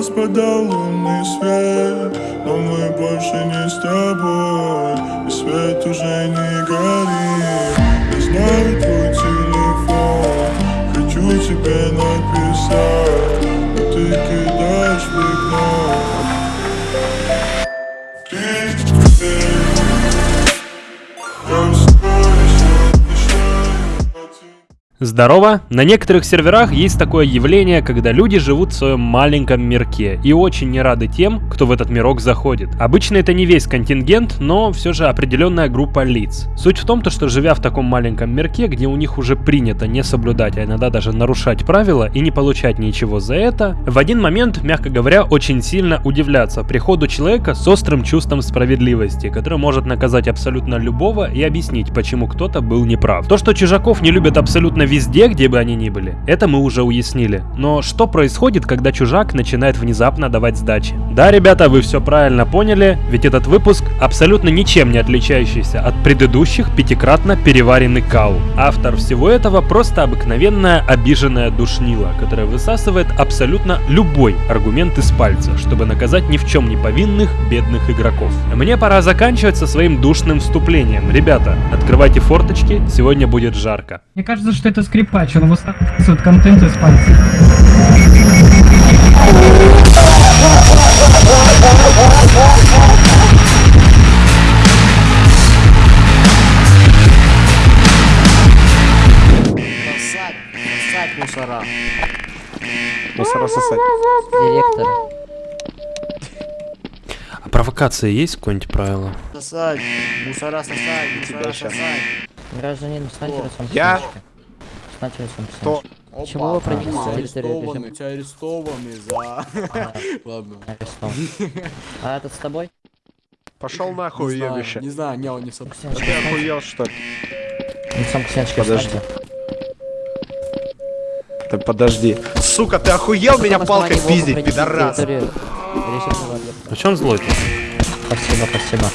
распадал лунный свет Но мы больше не с тобой И свет уже не горит. Я знаю твой телефон Хочу тебе написать Здорово! На некоторых серверах есть такое явление, когда люди живут в своем маленьком мирке и очень не рады тем, кто в этот мирок заходит. Обычно это не весь контингент, но все же определенная группа лиц. Суть в том, то, что живя в таком маленьком мирке, где у них уже принято не соблюдать, а иногда даже нарушать правила и не получать ничего за это, в один момент, мягко говоря, очень сильно удивляться приходу человека с острым чувством справедливости, который может наказать абсолютно любого и объяснить, почему кто-то был неправ. То, что чужаков не любят абсолютно везде, где бы они ни были, это мы уже уяснили. Но что происходит, когда чужак начинает внезапно давать сдачи? Да, ребята, вы все правильно поняли, ведь этот выпуск абсолютно ничем не отличающийся от предыдущих пятикратно переваренный кал. Автор всего этого просто обыкновенная обиженная душнила, которая высасывает абсолютно любой аргумент из пальца, чтобы наказать ни в чем не повинных бедных игроков. Мне пора заканчивать со своим душным вступлением. Ребята, открывайте форточки, сегодня будет жарко. Мне кажется, что это скрипач, он высасывает контент из пальца. Сосать, сосать мусора. Мусора сосать. Директор. А провокация есть какое-нибудь правило? Сосать, мусора сосать, мусора сосать. Гражданин, встаньте Я? К Кто? стеночке. Чего вы Опа, арестованы, режима? тебя арестованы за... Ладно. Арестован. А этот с тобой? Пошел Не нахуй, знаю, уебище. не знаю, не, он не А стеночке ты охуел, что ли? Лицом к стеночке Подожди. Ты подожди. Сука, ты охуел меня палкой пиздить, пидорас? А че он злой? Спасибо, спасибо.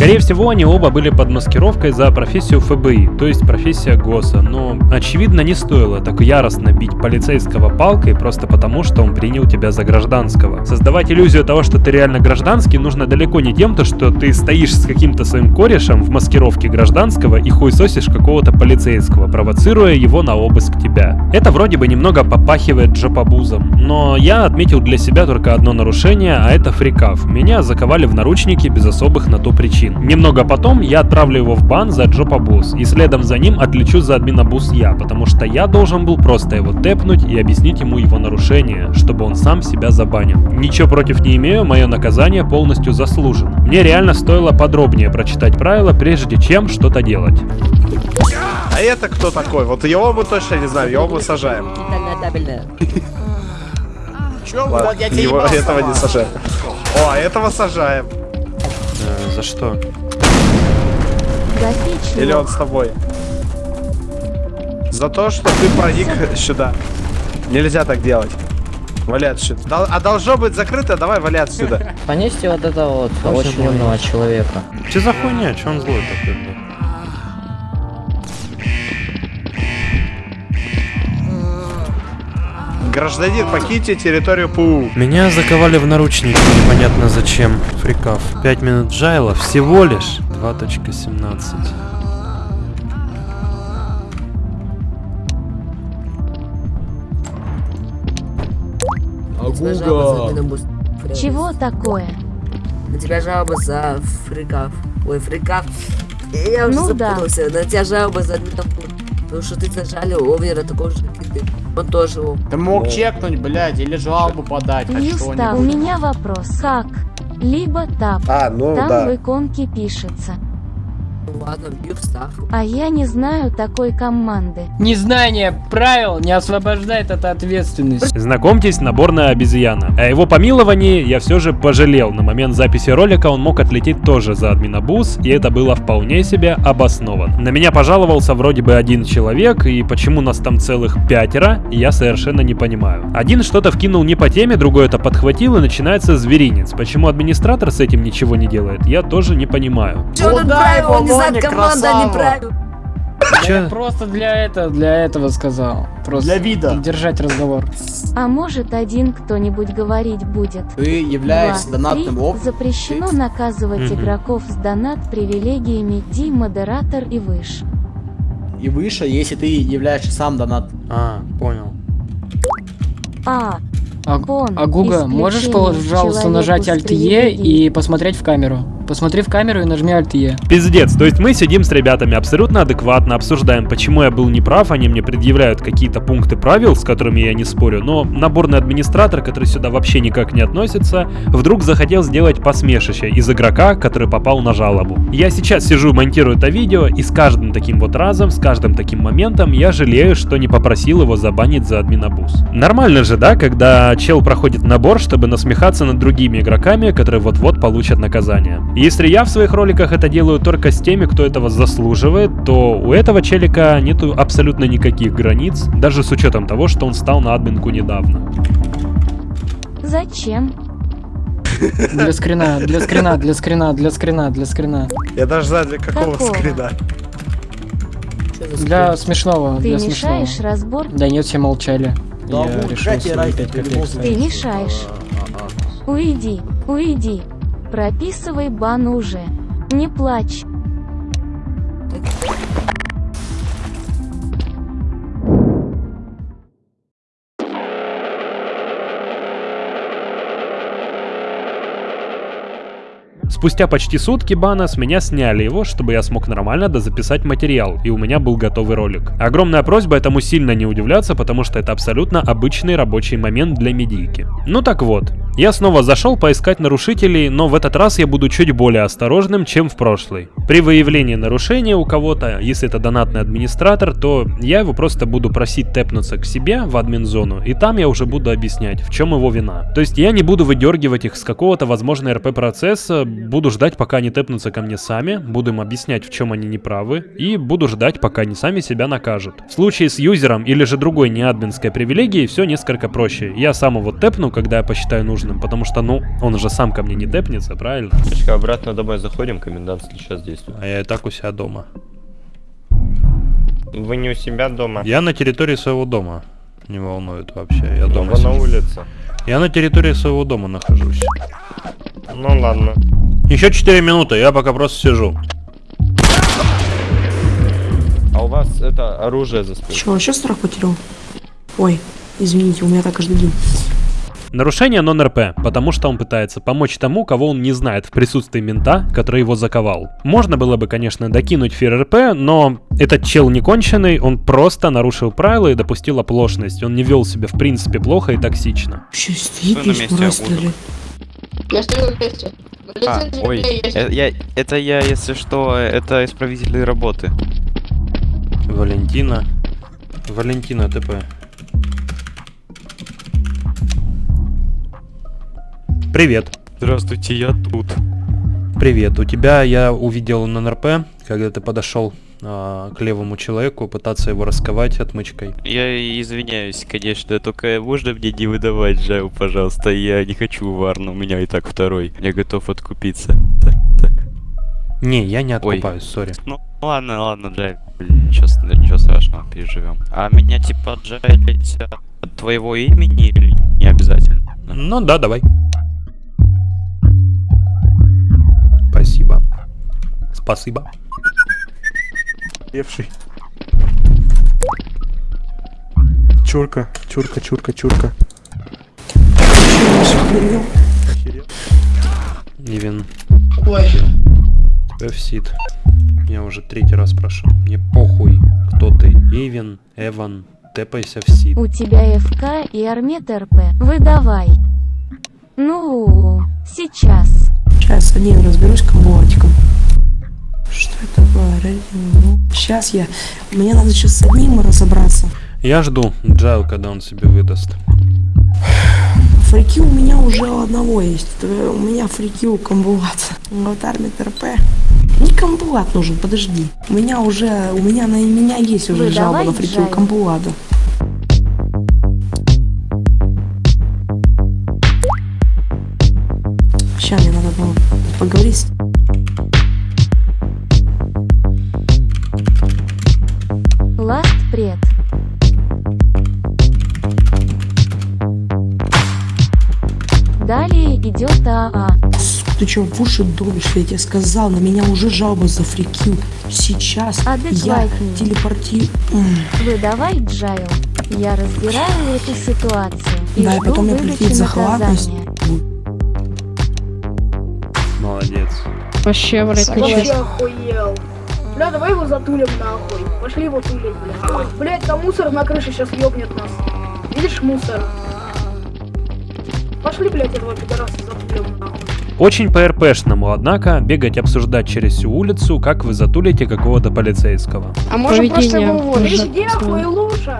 Скорее всего, они оба были под маскировкой за профессию ФБИ, то есть профессия ГОСа, но, очевидно, не стоило так яростно бить полицейского палкой просто потому, что он принял тебя за гражданского. Создавать иллюзию того, что ты реально гражданский, нужно далеко не тем, то, что ты стоишь с каким-то своим корешем в маскировке гражданского и хуесосишь какого-то полицейского, провоцируя его на обыск тебя. Это вроде бы немного попахивает джопобузом, но я отметил для себя только одно нарушение, а это фрикав. Меня заковали в наручники без особых на то причин. Немного потом я отправлю его в бан за джопобуз, и следом за ним отлечу за админобуз я, потому что я должен был просто его тэпнуть и объяснить ему его нарушение, чтобы он сам себя забанил. Ничего против не имею, мое наказание полностью заслужено. Мне реально стоило подробнее прочитать правила, прежде чем что-то делать. А это кто такой? Вот его мы точно не знаем, его мы сажаем. Чё, Ладно, блядь, я тебя его, этого не сажаем. О, этого сажаем. Э, за что? Или он с тобой? За то, что ты проник сюда. Нельзя так делать. Вали отсюда. А должно быть закрыто, давай вали отсюда. Понесьте вот этого вот Очень очень умного человека. Че за хуйня? Че он злой такой, блядь? Гражданин, покиньте территорию ПУ. Меня заковали в наручники, непонятно зачем. Фрикав. 5 минут джайла, всего лишь 2.17. Агуга. Чего такое? На тебя жалоба за фрикав. Ой, фрикав. Я уже Ну да. запутался. На тебя жалоба за. Потому что ты зажали овера такого же. Он тоже его. Ты мог чекнуть, блядь, или жалобу подать, хоть Юста, у меня вопрос. Как? Либо тап. А, ну Там да. в иконке пишется. А я не знаю такой команды. Незнание правил не освобождает от ответственности. Знакомьтесь, наборная обезьяна. О его помиловании я все же пожалел. На момент записи ролика он мог отлететь тоже за админобуз, и это было вполне себе обосновано. На меня пожаловался вроде бы один человек, и почему нас там целых пятеро, я совершенно не понимаю. Один что-то вкинул не по теме, другой это подхватил, и начинается зверинец. Почему администратор с этим ничего не делает, я тоже не понимаю. Что Ну тут? Он не Волоня, команда, а не красава. правила. Да Чё? я просто для этого, для этого сказал. Просто Для вида. Держать разговор. А может один кто-нибудь говорить будет? Ты являешься Два, донатным три. оп. Запрещено наказывать Мгм. игроков с донат-привилегиями Ди, модератор и выше. И выше, если ты являешься сам донат. А, понял. А. А, Пон. а Гуга, можешь, пожалуйста, нажать Alt-E и посмотреть в камеру? Посмотри в камеру и нажми Alt-E. Пиздец, то есть мы сидим с ребятами абсолютно адекватно, обсуждаем, почему я был неправ, они мне предъявляют какие-то пункты правил, с которыми я не спорю, но наборный администратор, который сюда вообще никак не относится, вдруг захотел сделать посмешище из игрока, который попал на жалобу. Я сейчас сижу, монтирую это видео, и с каждым таким вот разом, с каждым таким моментом я жалею, что не попросил его забанить за админабуз. Нормально же, да, когда чел проходит набор, чтобы насмехаться над другими игроками, которые вот-вот получат наказание. Если я в своих роликах это делаю только с теми, кто этого заслуживает, то у этого челика нету абсолютно никаких границ, даже с учетом того, что он стал на админку недавно. Зачем? Для скрина, для скрина, для скрина, для скрина, для скрина. Я даже знаю, для какого Какого? скрина. Для смешного, Ты для смешного. мешаешь разбор? Да нет, все молчали. Да, Я решил какая тебе свои разница, пять ты копеек любого ставить. Ты мешаешь. Уйди, уйди. Прописывай бан уже. Не плачь. Спустя почти сутки бана с меня сняли его, чтобы я смог нормально дозаписать материал, и у меня был готовый ролик. Огромная просьба этому сильно не удивляться, потому что это абсолютно обычный рабочий момент для медийки. Ну так вот, я снова зашел поискать нарушителей, но в этот раз я буду чуть более осторожным, чем в прошлый. При выявлении нарушения у кого-то, если это донатный администратор, то я его просто буду просить тэпнуться к себе в админ-зону, и там я уже буду объяснять, в чем его вина. То есть я не буду выдергивать их с какого-то, возможно, РП-процесса, буду ждать, пока они тэпнутся ко мне сами, буду им объяснять, в чем они неправы, и буду ждать, пока они сами себя накажут. В случае с юзером или же другой неадминской привилегией все несколько проще. Я сам его тэпну, когда я посчитаю нужным, потому что, ну, он же сам ко мне не тэпнется, правильно? Точка, обратно домой заходим, комендантский час действует. А я и так у себя дома. Вы не у себя дома? Я на территории своего дома. Не волнует вообще, я Ну, дома Вы на улице. Я на территории своего дома нахожусь. Ну ладно. Еще 4 минуты, я пока просто сижу. А у вас это оружие за спиной? Че, вообще страх потерял? Ой, извините, у меня так каждый день. Нарушение нон-РП, потому что он пытается помочь тому, кого он не знает в присутствии мента, который его заковал. Можно было бы, конечно, докинуть фир РП, но этот чел не конченый, он просто нарушил правила и допустил оплошность. Он не вел себя в принципе плохо и токсично. Вообще стоит Вы на здесь, месте, Я. А, ой, э, я, это я, если что, это исправители работы. Валентина. Валентина ТП. Привет. Здравствуйте, я тут. Привет. У тебя я увидел на НРП, когда ты подошел а, к левому человеку, пытаться его расковать отмычкой. Я извиняюсь, конечно, только можно мне не выдавать Жаю, пожалуйста. Я не хочу варну, у меня и так второй. Я готов откупиться. Так, так. Не, я не Ой. откупаюсь, сори. Ну ладно, ладно, Джай, ничего, ничего страшного, переживем. А меня типа Джайлить от твоего имени или не обязательно? Ну да, давай. Спасибо. Спасибо. Левший. Чурка, чурка, чурка, чурка. Ивен, Ой. Эвсид. Я уже третий раз прошу. Мне похуй, кто ты. Ивен, Эван, тэпайся в сид. У тебя ФК и Армет РП. Выдавай. Ну, сейчас. Сейчас один разберусь комбуатиком. Что это было? Сейчас я... Мне надо сейчас с одним разобраться. Я жду Джайл, когда он себе выдаст. Фрики у меня уже у одного есть. Это У меня фрики у комбулата. Вот армия ТРП. Не комбулат нужен, подожди. У меня уже, у меня на меня есть уже Выдавай, жалоба на фрики у Джай. комбулата. Сейчас мне надо было поговорить. Пред. Далее идет АА. Ты чё, в уши долбишь? Я тебе сказал, на меня уже жалоба за фрикью. Сейчас я Адекватнее. телепортирую. Выдавай Джайл. Я разбираю эту ситуацию и Да, и потом мне выдачи прилетит захватность. Молодец. Вообще, блядь, ты Вообще чё? Бля, давай его затулим нахуй. Пошли его тулить, бля. Блять, там мусор на крыше сейчас ёбнет нас. Видишь мусор? Пошли, блять, этого пидораса затулим нахуй. Очень по-РПшному, однако, бегать обсуждать через всю улицу, как вы затулите какого-то полицейского. А может просто Поведение его уволить? Иди. Ну лучше,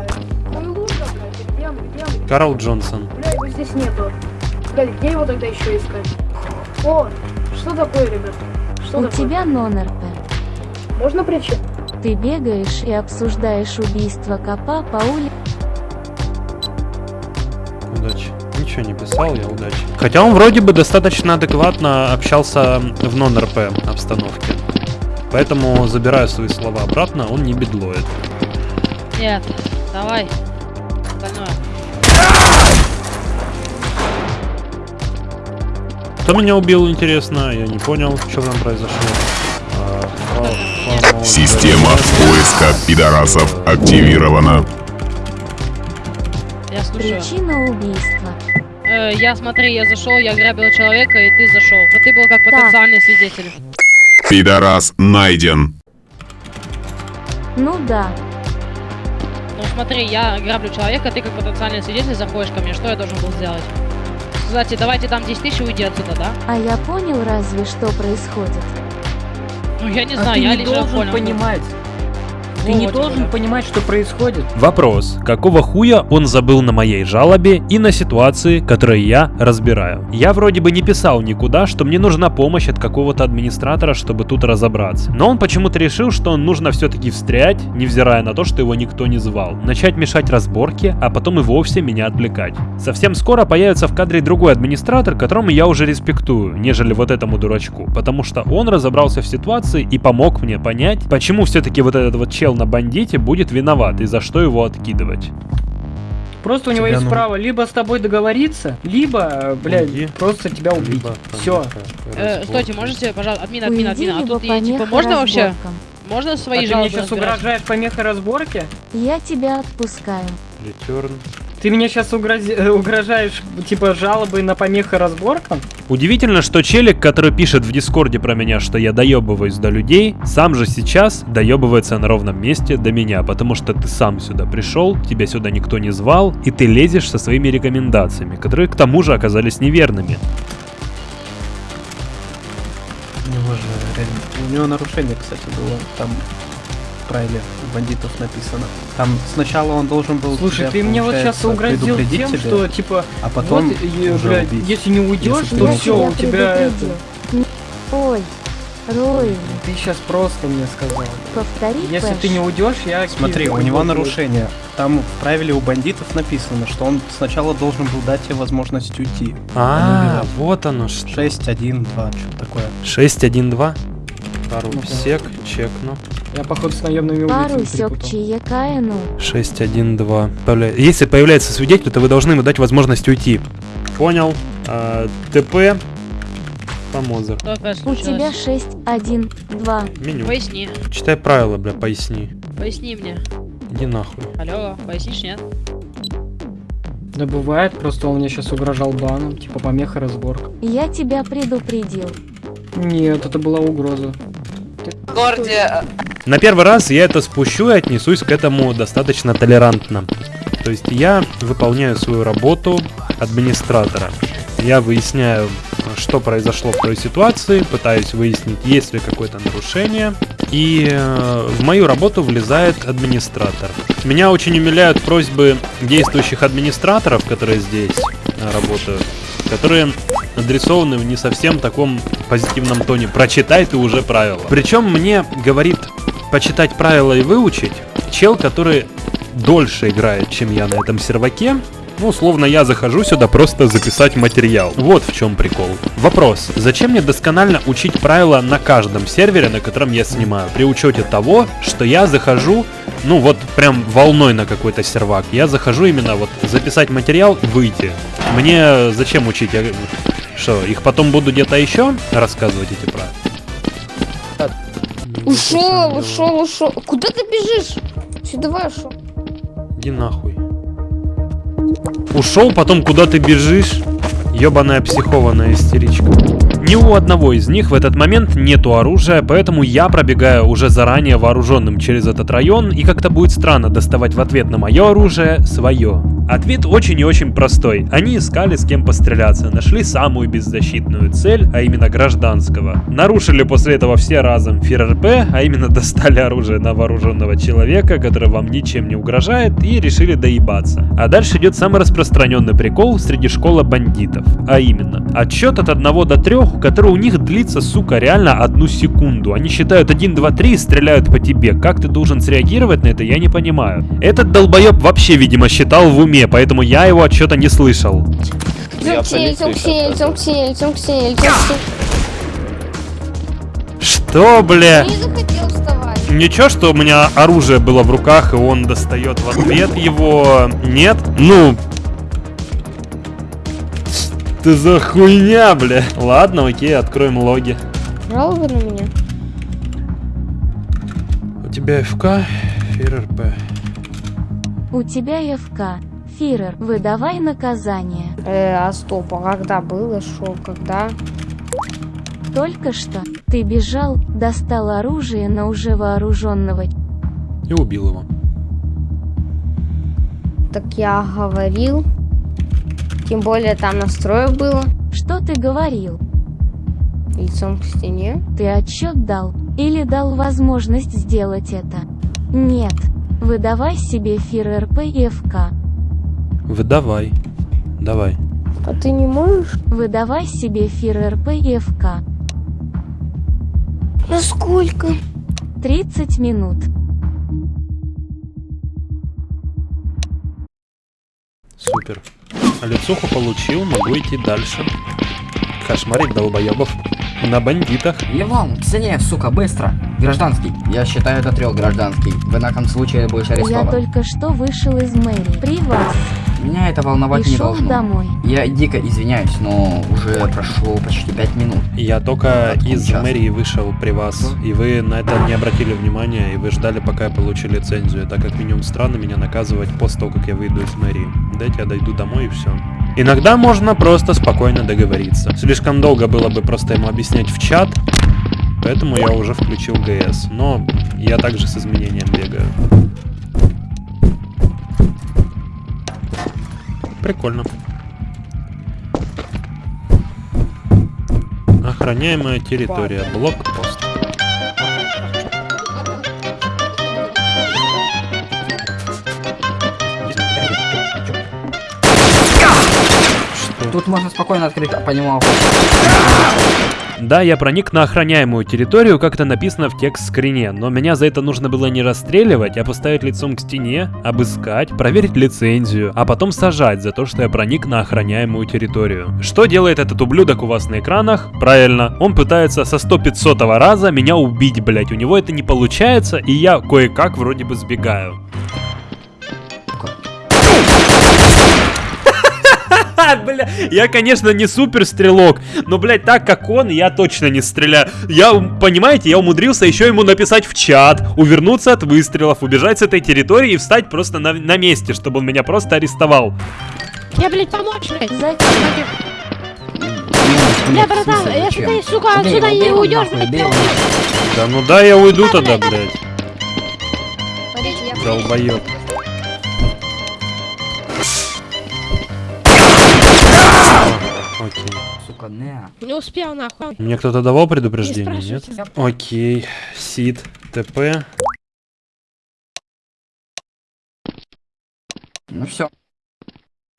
блядь. Где он, где он? Карл Джонсон. Бля, его здесь нету. Блядь, где его тогда еще искать? О, что такое, ребят? Что У такое? тебя нон-РП. Можно причин? Ты бегаешь и обсуждаешь убийство копа по улице. Удачи. Ничего не писал, я удачи. Хотя он вроде бы достаточно адекватно общался в нон-РП обстановке. Поэтому, забираю свои слова обратно, он не бедлоид. Нет, давай. Остальное. Кто меня убил, интересно? Я не понял, что там произошло. Система поиска пидорасов активирована. Я слушаю. Причина убийства. Э, я смотри, я зашел, я грабил человека, и ты зашел. Но ты был как потенциальный свидетель. Пидорас найден. Ну да, Ну смотри, я граблю человека, ты как потенциальный свидетель заходишь ко мне. Что я должен был сделать? Сказать, давайте там 10 тысяч и уйди отсюда, да? а я понял разве что происходит. Ну я не А знаю, ты я не лично должен понял. понимать. Ты не должен понимать, что происходит. Вопрос. Какого хуя он забыл на моей жалобе и на ситуации, которые я разбираю? Я вроде бы не писал никуда, что мне нужна помощь от какого-то администратора, чтобы тут разобраться. Но он почему-то решил, что нужно все-таки встрять, невзирая на то, что его никто не звал. Начать мешать разборке, а потом и вовсе меня отвлекать. Совсем скоро появится в кадре другой администратор, которому я уже респектую, нежели вот этому дурачку. Потому что он разобрался в ситуации и помог мне понять, почему все-таки вот этот вот чел на бандите будет виноват и за что его откидывать. Просто у него Тебя есть ну- право либо с тобой договориться, либо, блядь, Уйди. просто тебя убить. Либо Все. Э, стойте, можете, пожалуйста, админ, админ, админ, а тут и, типа, помеха можно вообще? Можно А свои ты жалобы мне сейчас разбирать? угрожаешь помехой разборки? Я тебя отпускаю. Return. Ты мне сейчас угрожаешь, типа, жалобой на помеха разборкам? Удивительно, что челик, который пишет в Дискорде про меня, что я доебываюсь до людей, сам же сейчас доебывается на ровном месте до меня, потому что ты сам сюда пришел, тебя сюда никто не звал, и ты лезешь со своими рекомендациями, которые к тому же оказались неверными. У него же реально- У него нарушение, кстати, было. Там правиле у бандитов написано. Там сначала он должен был. Слушай, тебя, ты мне вот сейчас угрозил тем, тебя, что, типа, а потом вот, уже блядь, убить. если не уйдешь, то все, у тебя это... Ой, Рой, Ты сейчас просто мне сказал. повтори Если Пэш. ты не уйдешь, я... Смотри, у него нарушение. Там в правиле у бандитов написано, что он сначала должен был дать тебе возможность уйти. А, вот оно что. 6, 1, 2, что такое. 6-1-2. Пару Ну-ка. сек, чекну. Я, походу, с наемными Пару улицами сёк перепутал. чаекаину. 6-1-2. Появля- Если появляется свидетель, то вы должны ему дать возможность уйти. Понял. А, ТП. Помозер. У тебя 6, 1, 2. Меню. Поясни, Читай правила, бля, поясни. поясни мне. Иди нахуй. Алло, пояснишь, нет? Да бывает, просто он мне сейчас угрожал баном, типа помеха разборка. Я тебя предупредил. Нет, это была угроза. На первый раз я это спущу и отнесусь к этому достаточно толерантно. То есть я выполняю свою работу администратора. Я выясняю, что произошло в той ситуации, пытаюсь выяснить, есть ли какое-то нарушение. И э, в мою работу влезает администратор. Меня очень умиляют просьбы действующих администраторов, которые здесь э, работают, которые адресованы в не совсем таком позитивном тоне. Прочитай ты уже правила. Причем мне говорит почитать правила и выучить чел, который дольше играет, чем я на этом серваке, Ну, условно, я захожу сюда просто записать материал. Вот в чем прикол. Вопрос. Зачем мне досконально учить правила на каждом сервере, на котором я снимаю? При учете того, что я захожу, ну вот прям волной на какой-то сервак. Я захожу именно вот записать материал, выйти. Мне зачем учить? Я... Что, их потом буду где-то еще рассказывать эти правила? Ушел, ушел, ушел. Куда ты бежишь? Сюда давай ушел. Иди нахуй. Ушел, потом куда ты бежишь? Ёбаная психованная истеричка. Ни у одного из них в этот момент нету оружия, поэтому я пробегаю уже заранее вооруженным через этот район, и как-то будет странно доставать в ответ на мое оружие свое. Ответ очень и очень простой. Они искали с кем постреляться, нашли самую беззащитную цель, а именно гражданского. Нарушили после этого все разом ФРРП, а именно достали оружие на вооруженного человека, который вам ничем не угрожает, и решили доебаться. А дальше идет самый распространенный прикол среди школы бандитов. А именно, отсчет от 1 до 3, который у них длится, сука, реально одну секунду. Они считают 1, 2, 3 и стреляют по тебе. Как ты должен среагировать на это, я не понимаю. Этот долбоеб вообще, видимо, считал в уме, поэтому я его отчета не слышал. Что, бля? Ничего, что у меня оружие было в руках, и он достает в ответ его. Нет? Ну... Ты за хуйня, бля. Ладно, окей, откроем логи. Жалобы на меня? У тебя ФК, ФРРП. У тебя ФК. Фирер, выдавай наказание. Э, а стоп, а когда было, шо, когда? Только что ты бежал, достал оружие на уже вооруженного. И убил его. Так я говорил. Тем более там настроек было. Что ты говорил? Лицом к стене. Ты отчет дал? Или дал возможность сделать это? Нет. Выдавай себе фир РП и ФК. Выдавай. Давай. А ты не можешь? Выдавай себе фир РП и ФК. На сколько? 30 минут. Супер. А лицуху получил, могу идти дальше. Кошмарить долбоебов. На бандитах. Левон, к стене, сука, быстро. Гражданский. Я считаю до трех гражданский. В ином случае будешь Я арестован. только что вышел из мэрии. При вас. Меня это волновать И не шел должно. домой. Я дико извиняюсь, но уже прошло почти пять минут. Я только Откуда из час? мэрии вышел при вас, и вы на это не обратили внимания, и вы ждали, пока я получу лицензию. Это как минимум странно меня наказывать после того, как я выйду из мэрии. Дайте я дойду домой и все. Иногда можно просто спокойно договориться. Слишком долго было бы просто ему объяснять в чат, поэтому я уже включил ГС. Но я также с изменением бегаю. Прикольно. Охраняемая территория. Блокпост. Тут можно спокойно открыть по нему охоту. Да, я проник на охраняемую территорию, как это написано в текст-скрине, но меня за это нужно было не расстреливать, а поставить лицом к стене, обыскать, проверить лицензию, а потом сажать за то, что я проник на охраняемую территорию. Что делает этот ублюдок у вас на экранах? Правильно, он пытается со 100-500 раза меня убить, блять, у него это не получается, и я кое-как вроде бы сбегаю. Бля, я, конечно, не супер стрелок, но, блядь, так как он, я точно не стреляю. Я, понимаете, я умудрился еще ему написать в чат, увернуться от выстрелов, убежать с этой территории и встать просто на, на месте, чтобы он меня просто арестовал. Я, блядь, помочь, блядь. Зачем? Бля, братан, если ты, сука, отсюда не уйдешь, блядь, его. Да ну да, я уйду тогда, блядь. Долбоёб. Окей. Сука, не. не успел, нахуй. Мне кто-то давал предупреждение, нет? спрашивайте. Окей. Сид, ТП. Ну все.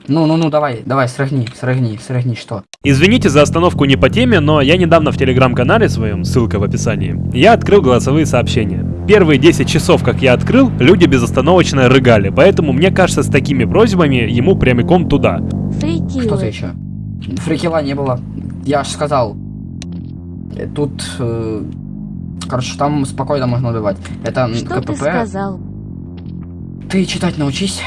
Ну-ну-ну, давай, давай, срыгни, срыгни, срыгни, что? Извините за остановку не по теме, но я недавно в телеграм-канале своем, ссылка в описании, я открыл голосовые сообщения. Первые 10 часов, как я открыл, люди безостановочно рыгали, поэтому мне кажется, с такими просьбами ему прямиком туда. Что ты еще? Фрикила не было. Я ж сказал. Э, Тут... э, короче, там спокойно можно убивать. Это Что ты КПП. сказал? Ты читать научись.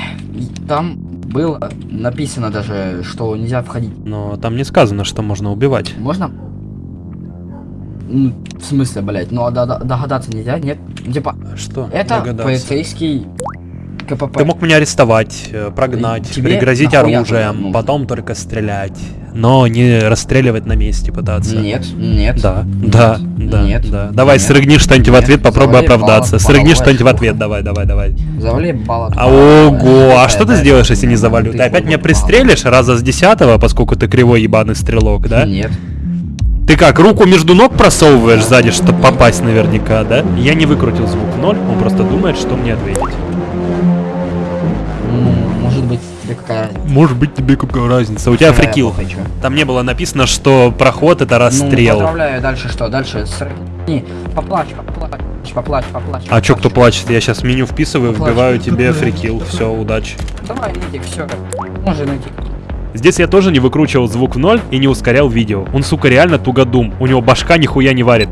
Там было написано даже, что нельзя входить. Но там не сказано, что можно убивать. Можно? М, В смысле, блять? Ну а до- до- догадаться нельзя, нет? Типа, Что? это догадаться? полицейский КПП. Ты мог меня арестовать, э, прогнать, Тебе пригрозить оружием, нужно? потом только стрелять. Но не расстреливать на месте пытаться. Нет, нет. Да, да, да, Нет, да. Давай, нет, срыгни что-нибудь в нет. ответ, попробуй Завали оправдаться. баллон, Срыгни что-нибудь в ответ, давай, давай, давай. Завали баллон. А, Ого, а что ты сделаешь, если не завалю? ты опять меня пристрелишь раза с десятого, поскольку ты кривой ебаный стрелок, да? Нет. Ты как, руку между ног просовываешь сзади, чтобы попасть наверняка, да? Я не выкрутил звук ноль, он просто думает, что мне ответить. Тебе какая... Может быть тебе какая разница? У тебя Какая фрикил. Там не было написано, что проход это Ну, расстрел. поздравляю, дальше что? Дальше срыгни. Поплачь, поплачь, поплачь, поплачь. а чё, кто плачет? Я сейчас меню вписываю, Поплачь. вбиваю тебе фрикил. Все, удачи. Давай, найди, все. Можно найти. Здесь я тоже не выкручивал звук в ноль и не ускорял видео. Он, сука, реально тугодум. У него башка нихуя не варит.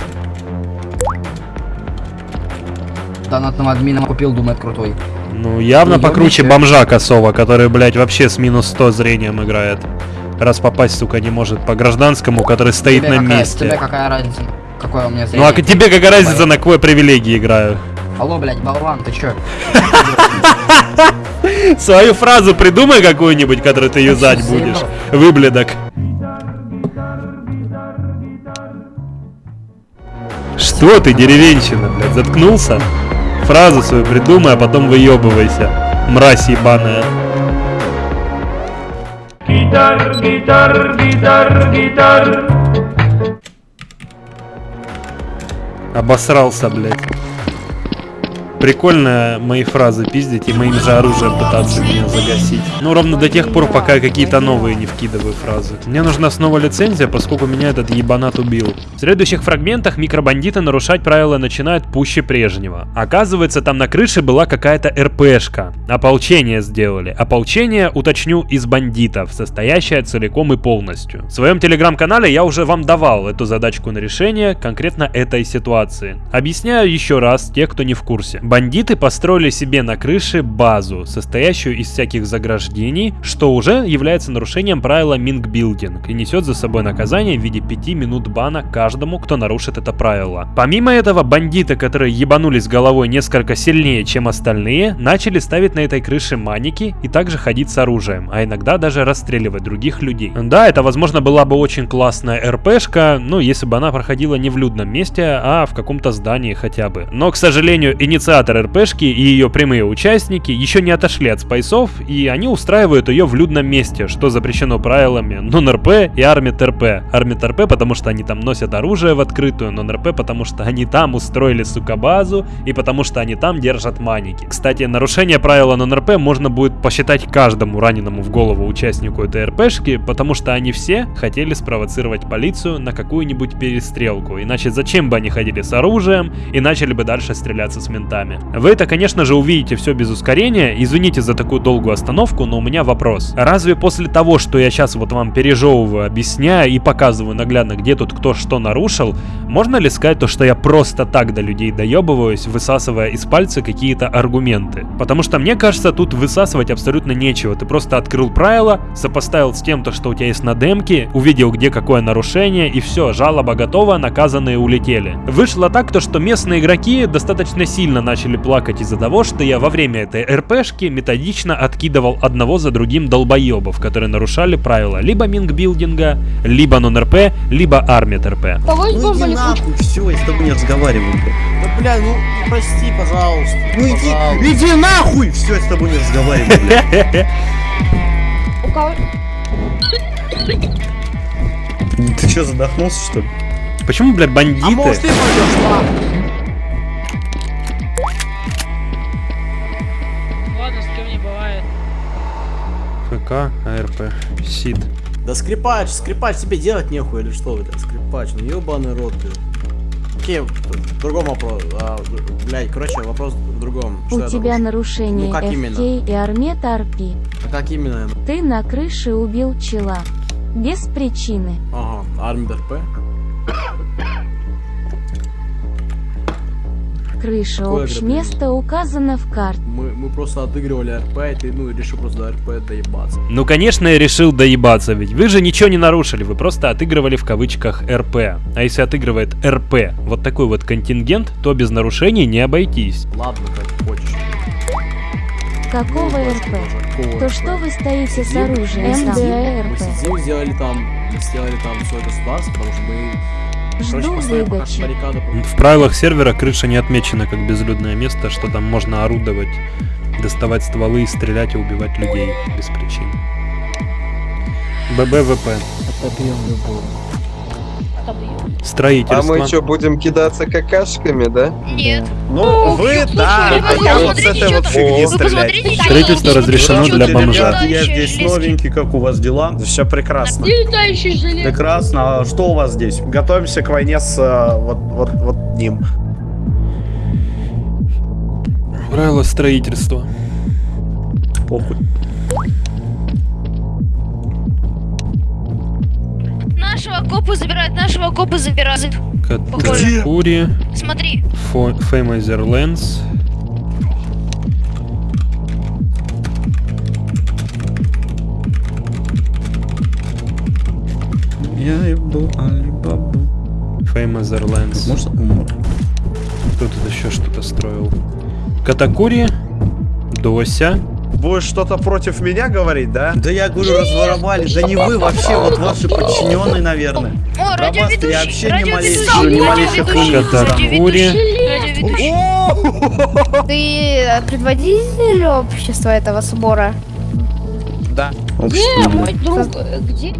Донатного админа купил, думает крутой. Ну, явно Ну, покруче ёбничек. бомжа косого, который, блядь, вообще с минус 100 зрением играет. Раз попасть, сука, не может по гражданскому, который стоит Тебе на какая- месте. Тебе какая разница? Какое у меня Ну зрение? а к- тебе какая разница, на какой привилегии играю? Алло, блядь, болван, ты чё? Свою фразу придумай какую-нибудь, которую ты юзать будешь. Выбледок. Что ты, деревенщина, блядь, заткнулся? Фразу свою придумай, а потом выебывайся. Мразь ебаная. Гитар, гитар, гитар, гитар. Обосрался, блядь. Прикольно мои фразы пиздить и моим же оружием пытаться меня загасить. Ну, ровно до тех пор, пока я какие-то новые не вкидываю фразы. Мне нужна снова лицензия, поскольку меня этот ебанат убил. В следующих фрагментах микробандиты нарушать правила начинают пуще прежнего. Оказывается, там на крыше была какая-то РПшка. Ополчение сделали. Ополчение, уточню, из бандитов, состоящее целиком и полностью. В своем телеграм-канале я уже вам давал эту задачку на решение конкретно этой ситуации. Объясняю еще раз, те, кто не в курсе. Бандиты построили себе на крыше базу, состоящую из всяких заграждений, что уже является нарушением правила Мингбилдинг и несет за собой наказание в виде 5 минут бана каждому, кто нарушит это правило. Помимо этого, бандиты, которые ебанулись головой несколько сильнее, чем остальные, начали ставить на этой крыше маники и также ходить с оружием, а иногда даже расстреливать других людей. Да, это возможно была бы очень классная РПшка, ну если бы она проходила не в людном месте, а в каком-то здании хотя бы. Но, к сожалению, инициатор РПшки и ее прямые участники еще не отошли от спайсов, и они устраивают ее в людном месте, что запрещено правилами нон-РП и армит-РП. Армит-РП, потому что они там носят оружие в открытую, нон-РП, потому что они там устроили, сука, базу, и потому что они там держат маники. Кстати, нарушение правила нон-РП можно будет посчитать каждому раненому в голову участнику этой РПшки, потому что они все хотели спровоцировать полицию на какую-нибудь перестрелку, иначе зачем бы они ходили с оружием и начали бы дальше стреляться с ментами. Вы это, конечно же, увидите все без ускорения, извините за такую долгую остановку, но у меня вопрос. Разве после того, что я сейчас вот вам пережевываю, объясняю и показываю наглядно, где тут кто что нарушил, можно ли сказать то, что я просто так до людей доебываюсь, высасывая из пальца какие-то аргументы? Потому что мне кажется, тут высасывать абсолютно нечего. Ты просто открыл правила, сопоставил с тем, то, что у тебя есть на демке, увидел, где какое нарушение, и все, жалоба готова, наказанные улетели. Вышло так, то, что местные игроки достаточно сильно начали плакать из-за того, что я во время этой РПшки методично откидывал одного за другим долбоебов, которые нарушали правила либо мингбилдинга, либо нон-РП, либо армит РП. Ну иди нахуй, все, я с тобой не разговариваю, блядь. Да, бля, ну, прости, пожалуйста. Ну иди, пожалуйста. иди нахуй! Все, я с тобой не разговариваю, кого... Ты что, задохнулся, что ли? Почему, блядь, бандиты? А может ты пойдешь, АК, АРП, СИД. Да скрипач, скрипач тебе делать нехуй или что, блядь, скрипач, ну ебаный рот, блядь. Окей, в другом вопрос, а, блядь, короче, вопрос в другом. Что У тебя нарушение Ну, как именно? FK и Армет Арпи. А как именно? Ты на крыше убил чела. Без причины. Ага, армия РП. Крыша Какое общместа указана в карте. Мы, мы просто отыгрывали РП, и ты, ну, решил просто РП доебаться. Ну, конечно, я решил доебаться, ведь вы же ничего не нарушили, вы просто отыгрывали в кавычках РП. А если отыгрывает РП вот такой вот контингент, то без нарушений не обойтись. Ладно, как хочешь. Какого РП? Какого То РП? что вы стоите с оружием? мы сидим, Мы МДРП. сидим, сделали там, сделали там свое государство, потому что мы... Жду выдачи. баррикады. В правилах сервера крыша не отмечена как безлюдное место, что там можно орудовать, доставать стволы, стрелять и убивать людей без причин. ББВП. Строительство. А мы что, будем кидаться какашками, да? Нет. Ну, вы, да, а я вот с этой вот фигни стрелять. Строительство разрешено для бомжа. Я здесь новенький, как у вас дела? Все прекрасно. Прекрасно. А что у вас здесь? Готовимся к войне с э, вот, вот, вот ним. Правила строительства. Похуй. Копа забирают, нашего копа забирают. Катакури. Смотри. Феймайзер Лэнс. Я ебу Алибабу. Феймайзер Лэнс. Может, умр. Кто тут еще что-то строил? Катакури. Дося. Будешь что-то против меня говорить, да? Да я говорю, разворовали. Да не вы вообще, вот ваши подчиненные, наверное. О, вас я вообще не малейшего, не малейшего. Ты э, предводитель общества этого сбора? Да. Где мой друг? Где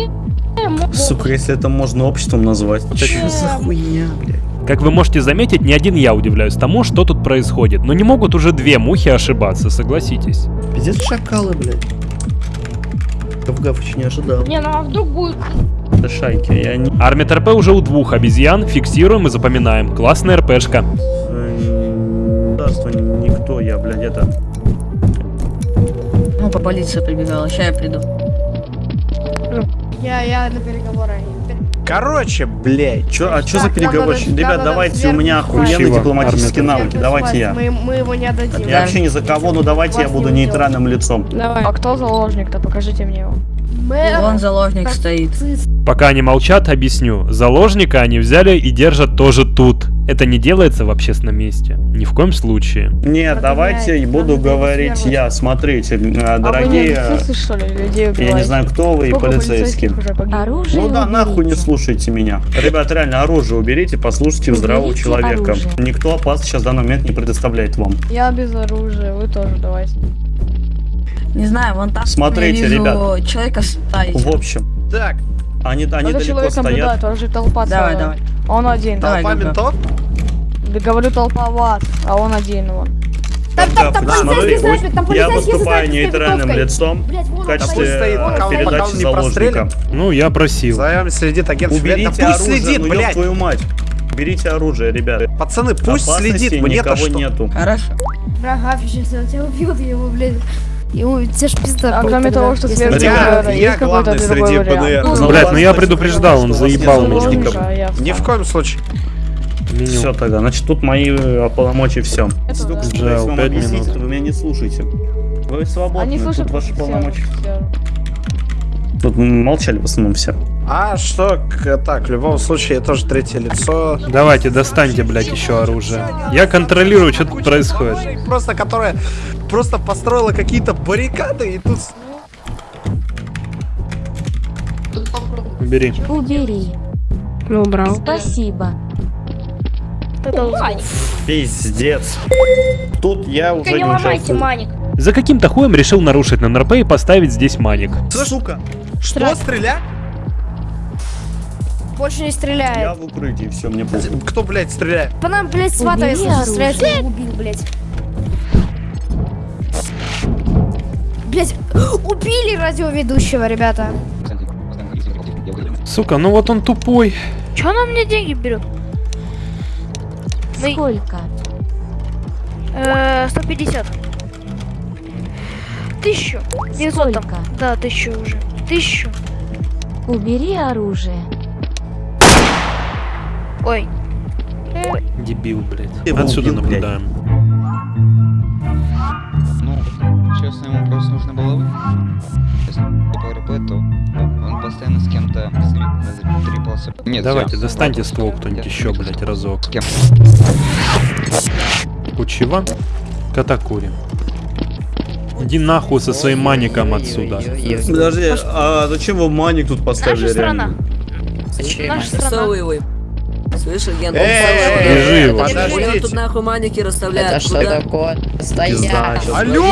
Сука, если это можно обществом назвать. Что за хуйня, блядь? Как вы можете заметить, не один я удивляюсь тому, что тут происходит. Но не могут уже две мухи ошибаться, согласитесь. Пиздец шакалы, блядь. Гав-гав не ожидал. Не, ну а вдруг будет... Да шайки, я не... Армия РП уже у двух обезьян, фиксируем и запоминаем. Классная РПшка. Государство никто, я, блядь, это... Ну, по полиции прибегала, сейчас я приду. Я, я на переговоры. Короче, блядь, чё, а чё за надо- Ребят, давайте, у меня охуенные дипломатические навыки, давайте я. Мы, мы его не отдадим. Я вообще ни за кого, но давайте я буду нейтральным лицом. Давай. А кто заложник-то? Покажите мне его. Вон заложник стоит. Пока они молчат, объясню. Заложника они взяли и держат тоже тут. Это не делается в общественном месте. Ни в коем случае. Нет, давайте и буду говорить я. Смотрите, дорогие, А не ли, людей я не знаю, кто вы и полицейские. Оружие Ну да, уберите. нахуй не слушайте меня. Ребят, реально, оружие уберите, послушайте здравого Уберите человека. оружие. Никто опасность сейчас в данный момент не предоставляет вам. Я без оружия, вы тоже давайте. Не знаю, вон там Смотрите, я вижу ребят. человека стоит. В общем, так, они, они Этот далеко человек стоят. он же толпа Давай, целая. давай. Он один. Давай, Толпа ментов? Да говорю толпа вас, а он один вон. Там, там полицейский снайпер, там я полицейский выступаю нейтральным лицом в он качестве передачи Пока он не заложника. Ну, я просил. За вами следит агент Уберите Да пусть оружие, следит, ну, блядь. твою мать. Берите оружие, ребят. Пацаны, пусть Опасности следит, мне-то никого что? нету. Хорошо. Брага, сейчас тебя убьет, его, блядь. Ему те ж пизда. А кроме того, что Если сверху я- есть я какой-то другой вариант. ПДР. Ну, Блять, ну я предупреждал, он заебал меня. я Ни в коем случае. Все тогда, значит тут мои э, полномочия все. Это да. Если Джао, вам пять объяснить, минут. то вы меня не слушаете. Вы свободны, Они тут слушают ваши все, полномочия. все. Тут молчали в основном все. А что, так, в любом случае, я тоже третье лицо. Давайте, достаньте, блядь, еще оружие. Я контролирую, что тут происходит. Просто, которая просто построила какие-то баррикады и тут... Бери. Убери. Ну, убрал. Спасибо. Пиздец. Тут я уже Только не не ломайте маник. За каким-то хуем решил нарушить на НРП и поставить здесь маник. Сука! Что, стрелять? Больше не Я стреляет. в укрытии, все, мне похуй. Кто, блядь, стреляет? По нам, блядь, свата, Убери если оружие. стреляет, я убил, блядь. Блядь, Убили радиоведущего, ребята. Сука, ну вот он тупой. Че она мне деньги берет? Сколько? Э, 150. Тысячу. 900 там. Да, тысячу уже. Тысячу. Убери оружие. Ой. Дебил, блядь. Отсюда наблюдаем. Ему просто нужно было вы. Если по РП, то он постоянно с кем-то трипался. Нет, Давайте, я- достаньте ствол кто-нибудь еще, блядь, разок. С кем? Кучева, Катакури. Иди нахуй со своим маником отсюда. Подожди, а зачем вы маник тут поставили Наша страна. реально? Наша страна. Слышь, агент, он Эй, подождите. тут нахуй маники расставляет. Это что такое? Стоять! Алло!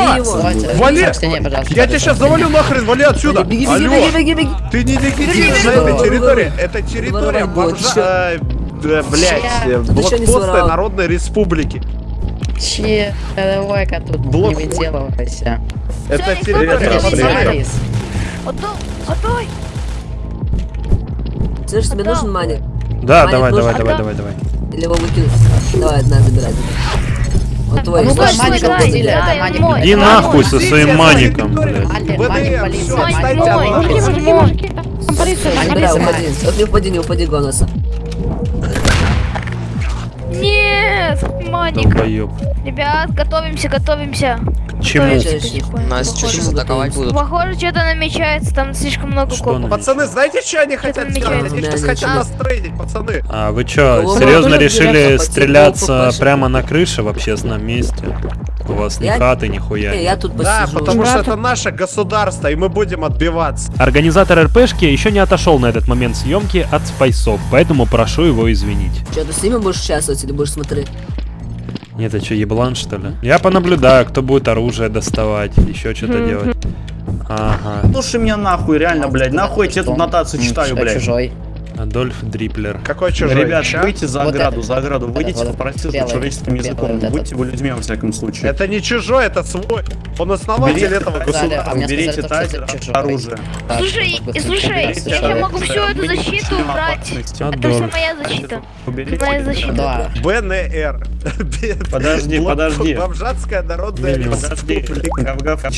Вали! Я тебя сейчас завалю нахрен, вали отсюда! Беги, беги, Алло! беги, беги, беги. Ты не легитимный Беги, на этой территории. Это территория бомжа... э, да, Блять, не блокпоста? Народной Республики. Че? Давай-ка тут Блок- не выделывайся. Это территория... отдай. Слышь, тебе нужен маник? Да, давай, давай, давай, давай, давай. Или его выкинуть? Давай, на, забирай. Он твой. ну, Слышь, маник забирай. это маник. Иди нахуй со своим маником, блядь. Маник, маник. Мужики, мужики, полиция, полиция. уходи. Вот не упади, не упади, Гонаса. Нет, маник. Ребят, готовимся, готовимся. Чему? Нас сейчас атаковать будут. Похоже, что-то намечается, там слишком много Что копов. Пацаны, знаете, что они хотят сделать? Они сейчас хотят нас трейдить, пацаны. А вы Кого серьезно решили стреляться прямо на крыше в общественном месте? У вас ни хаты, нихуя. Не, я тут Да, потому что это наше государство, и мы будем отбиваться. Организатор РПшки еще не отошел на этот момент съемки от спайсов, поэтому прошу его извинить. Что, ты с ними будешь участвовать или будешь смотреть? Нет, это что, еблан что ли? Я понаблюдаю, кто будет оружие доставать, еще что-то делать. Ага, Слушай меня нахуй, реально, блядь, нахуй я тебе тут нотацию читаю, блядь. чужой? Адольф Дриплер. Какой чужой? Ребят, Чё? выйти за Вот ограду, это. за ограду, Вот выйдите, это, попросите белый, человеческим белый языком, вот будьте вы людьми во всяком случае. Это не чужой, это свой. Он основатель Уберите- этого государства. это чужой. оружие. Слушай, вот, слушай, я человека. могу всю эту защиту убрать. Это все моя защита. Моя защита. БНР. Подожди, подожди. Бомжатская народная республика.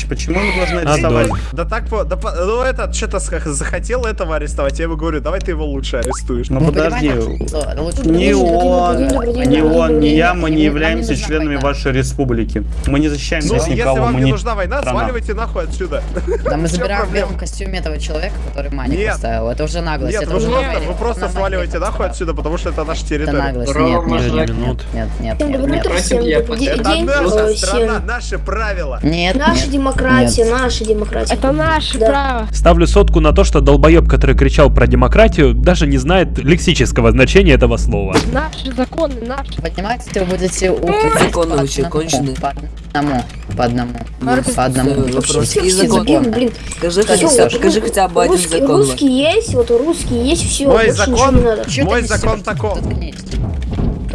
Почему мы должны арестовать? Да так, ну этот что-то захотел этого арестовать, я ему говорю, давай ты его лучше арестуешь. Ну Вы подожди, лучше ни он, ни он, ни я, мы не являемся членами вашей республики. Мы не защищаем Ну, здесь если никого, вам мы не не нужна война, сваливайте нахуй отсюда. Да мы забираем в белом костюме этого человека, который маник поставил. Это уже наглость. Нет, это вы просто, сваливайте нахуй отсюда, потому что это наша Это территория. наглость. Нет, нет, нет, минут. нет, нет. Это наша страна, наши правила. Нет, Наша демократия, наша демократия. Это наше право. Ставлю сотку на то, что долбоеб, который кричал про демократию, даже не знает лексического значения этого слова. Наши законы, наши. Понимаете, вы будете законы по вообще одному, конченые? По одному, по одному, по одному. Законы? законы, блин. Скажи хотя, скажи хотя бы один русский, закон. Русский есть, вот русский есть, все, Мой закон, мой закон несёшь?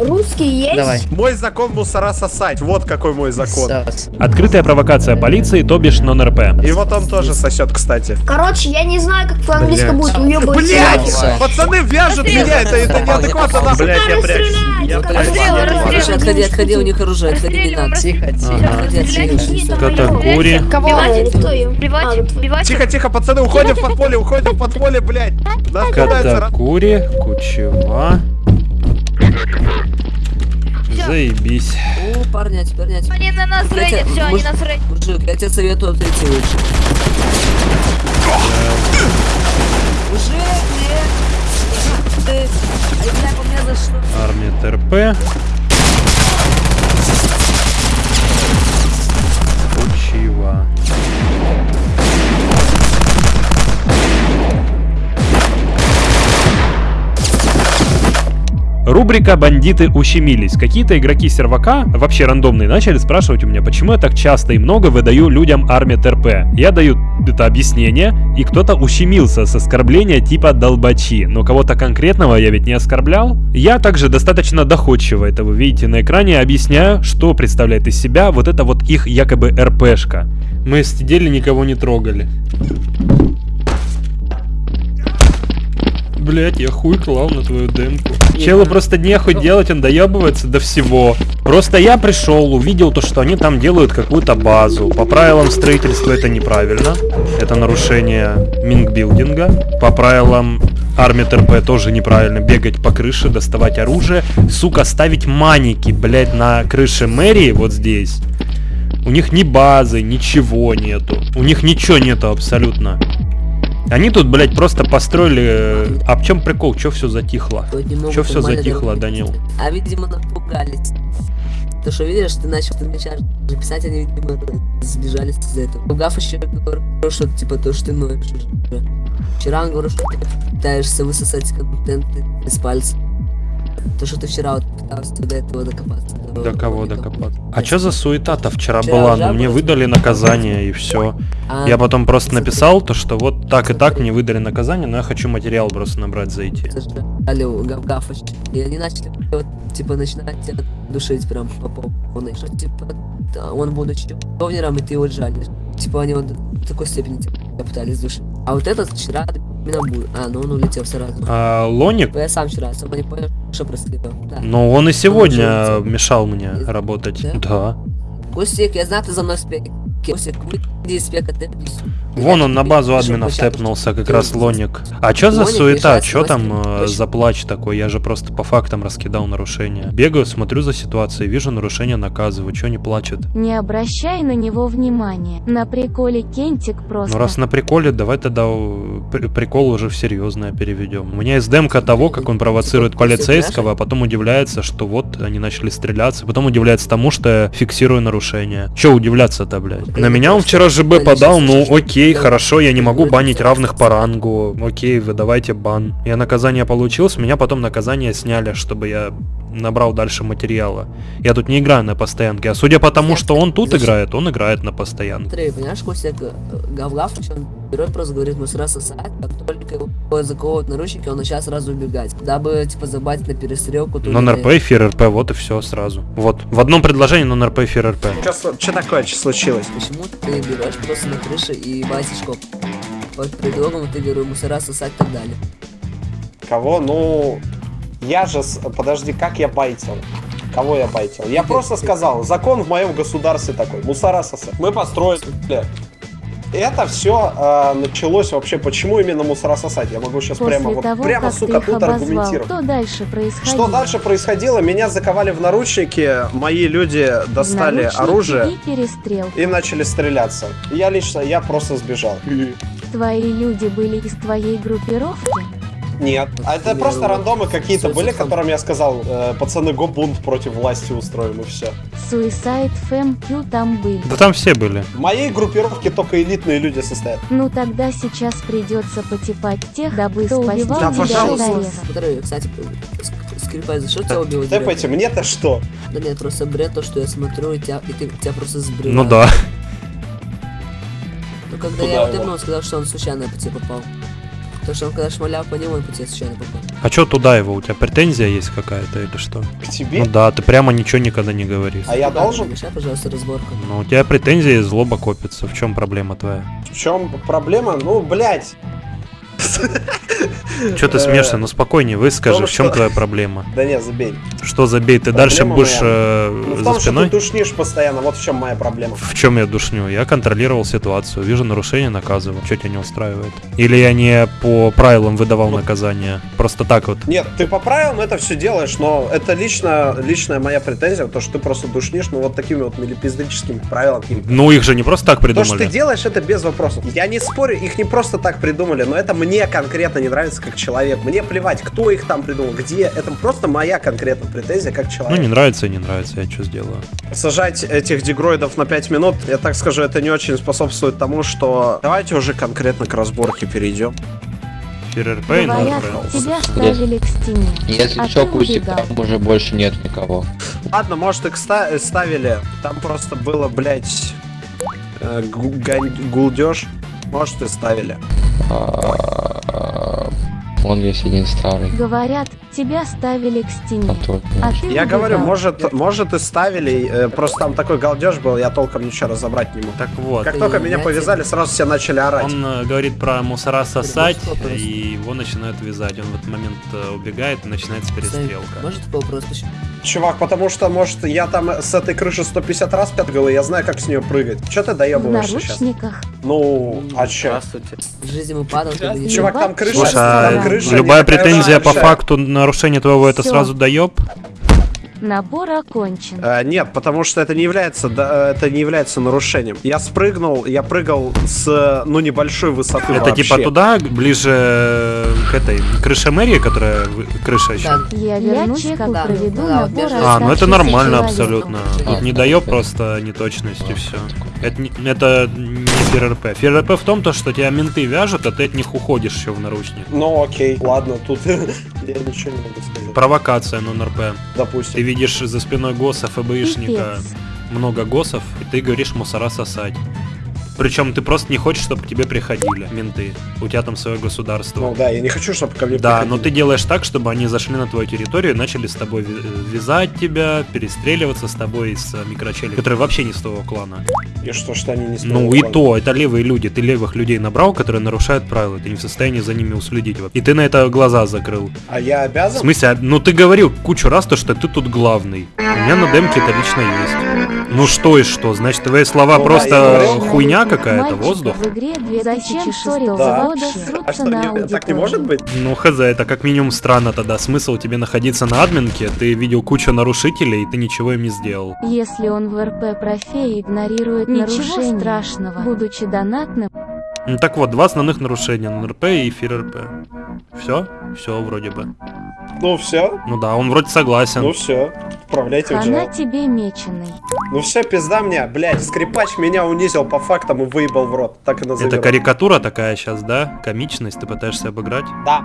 Русский есть. Давай. Мой закон мусора сосать, вот какой мой закон. Сос. Открытая провокация полиции, то бишь нон-РП. И вот он тоже сосет, кстати. Короче, я не знаю, как по-английски будет уебывать. Блять! Пацаны вяжут меня, это, это неадекватно нахуй. Блять, я прячусь. Я отходи, отходи, у них оружие, отходи, не надо. Тихо, тихо. Катакури. Кого? Тихо, тихо, пацаны, уходим в подполье, уходим в подполье, блядь. Катакури, Кучева. Заебись. О, парнять, парнять. Они на нас Я рейдят, все, они нас рейдят. Мужик, я тебе советую отойти лучше. Мужик, нет! Ты... Ай, бля, по мне за что? Армия ТРП. Рубрика «Бандиты ущемились». Какие-то игроки сервака, вообще рандомные, начали спрашивать у меня, почему я так часто и много выдаю людям армия ТРП. Я даю это объяснение, и кто-то ущемился с оскорбления типа «долбачи». Но кого-то конкретного я ведь не оскорблял. Я также достаточно доходчиво, это вы видите на экране, объясняю, что представляет из себя вот это вот их якобы РПшка. Мы сидели, никого не трогали. Блять, я хуй клал на твою демку. Челу просто нехуй делать, он доебывается до всего. Просто я пришел, увидел то, что они там делают какую-то базу. По правилам строительства это неправильно. Это нарушение мингбилдинга. По правилам армии ТРП тоже неправильно. Бегать по крыше, доставать оружие. Сука, ставить маники, блять, на крыше мэрии вот здесь. У них ни базы, ничего нету. У них ничего нету абсолютно. Они тут, блядь, просто построили... э, А в чем прикол? Че все затихло? Че все затихло. Данил? А видимо напугались. То, что видишь, ты начал ты начинаешь писать, они, видимо, сбежались из-за этого. Ругав еще говорю, что типа то, что ты ноешь уже. Вчера он говорил, что ты пытаешься высосать контент из пальца. То, что ты вчера вот пытался до этого докопаться. До кого докопаться? А что за суета-то вчера была? Ну мне выдали наказание и все. А, Я потом просто написал то, что вот так и так мне выдали наказание, но я хочу материал просто набрать зайти. Дали у гав гафач. И они начали вот, типа начинать тебя душить прям по полной. Что типа он будучи овнером, и ты его жалишь. Типа они вот до такой степени тебя пытались душить. А вот этот вчера. А, ну он улетел сразу. А, Лоник? Я сам вчера особо не понял, что происходило. Да. Ну он и сегодня улетел. мешал мне работать. Да. Костик, я знаю, ты за мной спек. Вон он на базу админов площадку тэпнулся, как раз Лоник. А чё за суета? Чё там э, за плач такой? Я же просто по фактам раскидал нарушения. Бегаю, смотрю за ситуацией, вижу нарушение, наказываю. Чё не плачет? Не обращай на него внимания. На приколе Кентик просто. Ну раз на приколе, давай тогда э, при- прикол уже в серьезное переведем. У меня есть демка того, как он провоцирует полицейского, а потом удивляется, что вот они начали стреляться, потом удивляется тому, что я фиксирую нарушение. Че удивляться-то, блядь? На меня он вчера ЖБ подал, ну окей, хорошо, я не могу банить равных по рангу. Окей, вы давайте бан. Я наказание получил, с меня потом наказание сняли, чтобы я набрал дальше материала. Я тут не играю на постоянке, а судя по тому, что он тут играет, он играет на постоянке. Понимаешь, Костик, гав гафач, он берет просто говорит, мы сразу как только его заковывают наручники, он начинает сразу убегать. Дабы, типа, забать на перестрелку. тут Нон-РП, эфир РП, вот и все сразу. Вот, в одном предложении нон-РП, эфир РП. Что такое, что случилось? Почему ты берешь просто на крыше и байтишь коп? Под предлогом ты говорю, мусора сосать и так далее. Кого? Ну, я же... Подожди, как я байтил? Кого я байтил? Я просто сказал, закон в моем государстве такой, мусора сосать. Мы построили... Это все началось вообще, почему именно мусора сосать? Я могу сейчас После прямо, вот, того, прямо, как ты сука, тут обозвал, аргументировать. что дальше происходило? Что дальше происходило? Меня заковали в наручники, мои люди достали оружие и перестрелка. и начали стреляться. Я лично, я просто сбежал. Твои люди были из твоей группировки? Нет. А это просто рандомы какие-то были, которым я сказал, э, пацаны, го бунт против власти устроим и все. Suicide FMQ там были. Да там все были. В моей группировке только элитные люди состоят. Ну тогда сейчас придется потипать тех, дабы кто убивал Да, пожалуйста. Который, кстати, ск- скрипай, за что тебя убил? Тэпайте, мне-то что? Да нет, просто бред то, что я смотрю, и тебя, и ты, тебя просто сбривает. Ну да. Ну когда Куда я его? вот сказал, что он случайно по тебе попал. То, что он когда шмалял по нему, он по тебе случайно попал. А чё туда его? У тебя претензия есть какая-то или что? К тебе? Ну да, ты прямо ничего никогда не говоришь. А я должен? Мешай, пожалуйста, разборка. Ну у тебя претензия и злоба копится. В чем проблема твоя? В чем проблема? Ну, блядь. Че ты смеешься? Ну спокойнее, выскажи, в чем твоя проблема? Да не, забей. Что забей, ты дальше будешь э, Ну, за спиной? ты душнишь постоянно, вот в чем моя проблема. В чем я душню? Я контролировал ситуацию, вижу нарушение, наказываю. Что тебя не устраивает? Или я не по правилам выдавал наказание? Просто так вот. Нет, ты по правилам это все делаешь, но это лично, личная моя претензия, то, что ты просто душнишь, ну вот такими вот милипиздрическими правилами. Ну их же не просто так То, что ты придумали. делаешь, это без вопросов. Я не спорю, их не просто так придумали, но это мне конкретно не нравится как человек. Мне плевать, кто их там придумал, где. Это просто моя конкретно претензия как Ну человек. не нравится и не нравится, я что сделаю? Сажать этих дегроидов на 5 минут, я так скажу, это не очень способствует тому, что... Давайте уже конкретно к разборке перейдем. ФРРП и тебя ставили к стене. Если а что, убегал. там уже больше нет никого. Ладно, может, их ста- ставили. Там просто было, блядь, э, гулдеж. Может, и ставили. А, Вон есть один старый. Говорят, тебя ставили к стене. А ты Я говорю, может, может и ставили, э, просто там такой галдеж был, я толком ничего разобрать не мог. Так вот. Как только меня повязали, сразу все начали орать. Он э, говорит про мусора сосать, и его начинают вязать. Он в этот момент э, убегает, и начинается перестрелка. Может вопрос еще? Чувак, потому что, может, я там с этой крыши 150 раз пятгал, и я знаю, как с нее прыгать. Че ты В доебываешься сейчас? наручниках. Ну, а че? В падал, ты не Чувак, там крыша, Слушай, там а крыша любая претензия по факту нарушения твоего это сразу доеб? Набор окончен. Э, нет, потому что это не является, да, это не является нарушением. Я спрыгнул, я прыгал с, ну, небольшой высоты Это вообще. типа туда, ближе к этой крыше мэрии, которая крыша еще. Я вернусь, чекал, как да, проведу да, набор. А, ну это нормально человек. абсолютно. Тут не доеб просто неточность и все. Это, это не ФРРП. ФРРП в том, то, что тебя менты вяжут, а ты от них уходишь еще в наручник. Ну, окей, ладно, тут я ничего не могу сказать. Провокация на НРП. Допустим. Ты видишь за спиной ГОСа, ФБИшника, Пипец. много ГОСов, и ты говоришь мусора сосать. Причем ты просто не хочешь, чтобы к тебе приходили менты. У тебя там свое государство. Ну да, я не хочу, чтобы ко мне Да, приходили. но ты делаешь так, чтобы они зашли на твою территорию и начали с тобой вязать тебя, перестреливаться с тобой с э, микрочелей, которые вообще не с твоего клана. И что, что они не Ну и то, это левые люди. Ты левых людей набрал, которые нарушают правила. Ты не в состоянии за ними уследить. И ты на это глаза закрыл. А я В обязан? смысле, а- ну ты говорил кучу раз то, что ты тут главный. У меня на демке это лично есть. Ну что и что, значит твои слова Ну да, просто говорил. хуйня какая-то, воздух? в игре 2006 Да. года А что, не- так не может быть? Ну хз, это как минимум странно тогда. Смысл тебе находиться на админке, ты видел кучу нарушителей, и ты ничего им не сделал. Если он в РП профе игнорирует Ничего страшного, будучи донатным, Ну так вот, два основных нарушения, НРП и ФРРП. Все? Все вроде бы. Ну все, Ну да, он вроде согласен. ну все, отправляйте в хана джел. тебе меченый. Ну все, пизда мне, блядь, скрипач меня унизил по фактам и выебал в рот. Так и назовем. Это карикатура такая сейчас, да? Комичность, ты пытаешься обыграть? Да.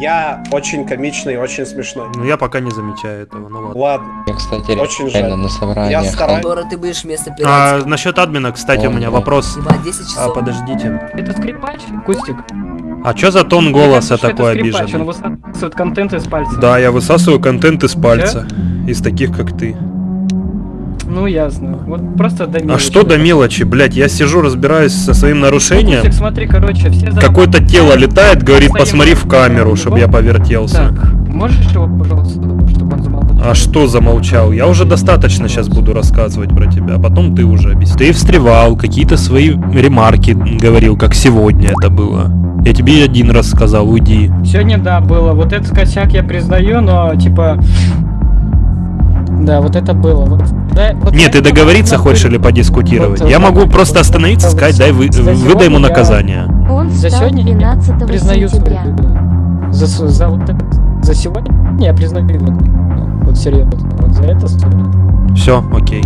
Я очень комичный, очень смешной. Ну я пока не замечаю этого, ну ладно. Ладно. Я, кстати, Очень реально жаль. на собраниях. Я стараюсь. Скоро ты будешь вместо А, насчет админа, кстати, у меня вопрос. Ебать, 10 А, подождите. Это скрипач, Кустик. А чё за тон голоса кажется, такой скрипач, обиженный? Он высасывает контент из пальца. Да, я высасываю контент из пальца. Из таких, как ты. Ну ясно. Вот просто до А мелочи. что до мелочи, блядь? Я сижу, разбираюсь со своим нарушением. Кустик, смотри, короче, все за- Какое-то тело летает, говорит, посмотри в камеру, чтобы я повертелся. Так, можешь его, пожалуйста, чтобы он замолчал? А что замолчал? Я уже достаточно сейчас буду рассказывать про тебя, а потом ты уже объясни. Ты встревал, какие-то свои ремарки говорил, как сегодня это было. Я тебе один раз сказал, уйди. Сегодня, да, было. Вот этот косяк я признаю, но, типа... Да, вот это было. Вот, да, вот Нет, ты договориться хочешь или подискутировать? Вот, Я да, могу вот, просто вот, остановиться, вот, сказать, дай вы, выдай ему я- наказание. Он За сегодня я 12 признаю сентября. свою- За, за вот это, за сегодня я признаю. Вот серьезно. Вот за это сори. Все, окей.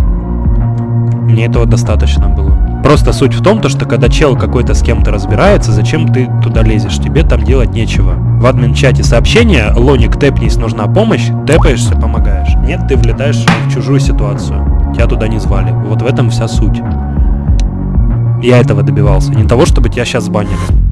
Мне этого достаточно было. Просто суть в том, то, что когда чел какой-то с кем-то разбирается, зачем ты туда лезешь? Тебе там делать нечего. В админ-чате сообщение «Лоник, тэпнись, нужна помощь», тэпаешься, помогаешь. Нет, ты влетаешь в чужую ситуацию. Тебя туда не звали. Вот в этом вся суть. Я этого добивался. Не того, чтобы тебя сейчас банили.